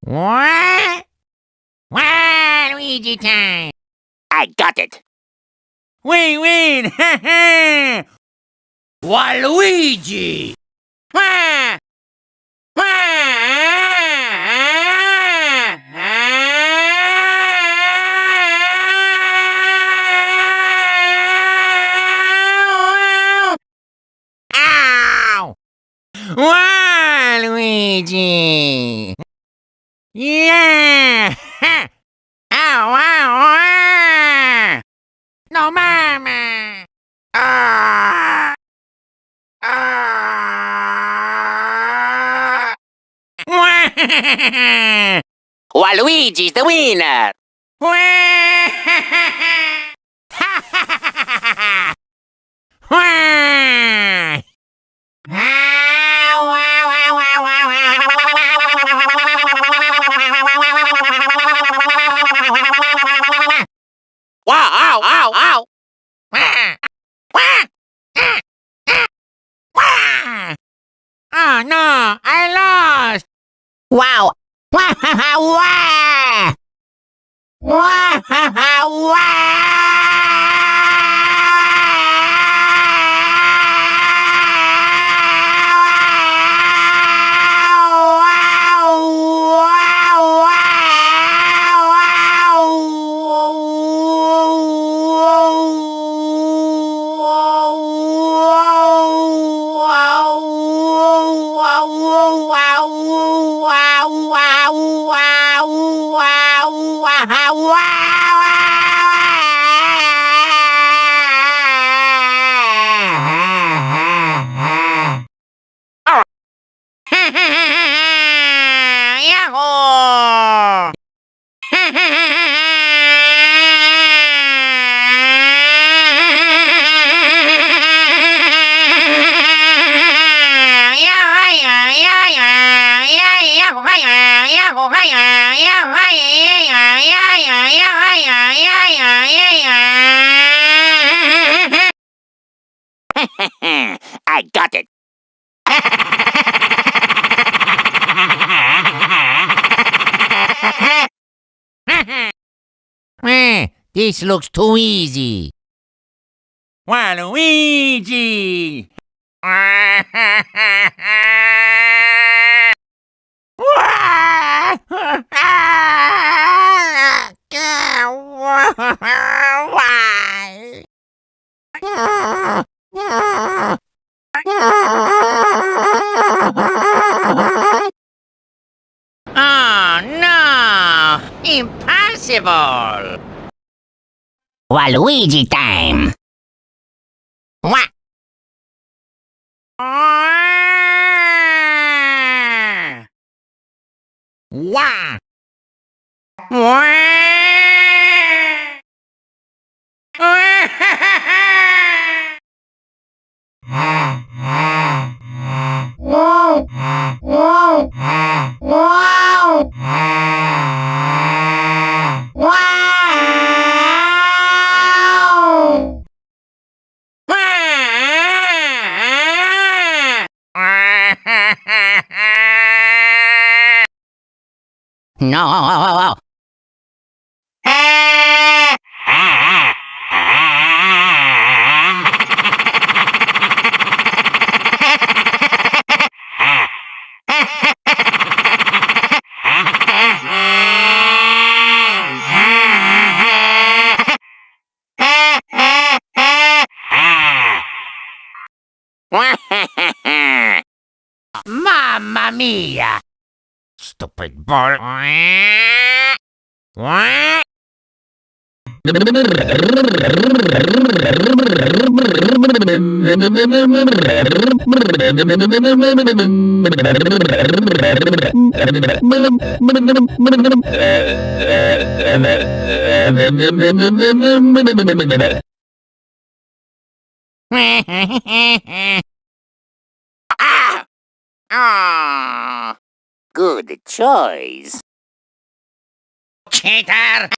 What? luigi time! I got it. Wait, wait! Waluigi! Wah! Wah! Ow! Waluigi! Yeah! Ow, ow, ow! No, mama! Ah! Ah! Waluigi's the winner. No, I lost! Wow. Wah! Wah! I got it. Eh, this looks too easy. Waluigi! Waluigi time. No. Mamma mia! Stupid ball. What? Ah! Ah! Good choice. Cheater!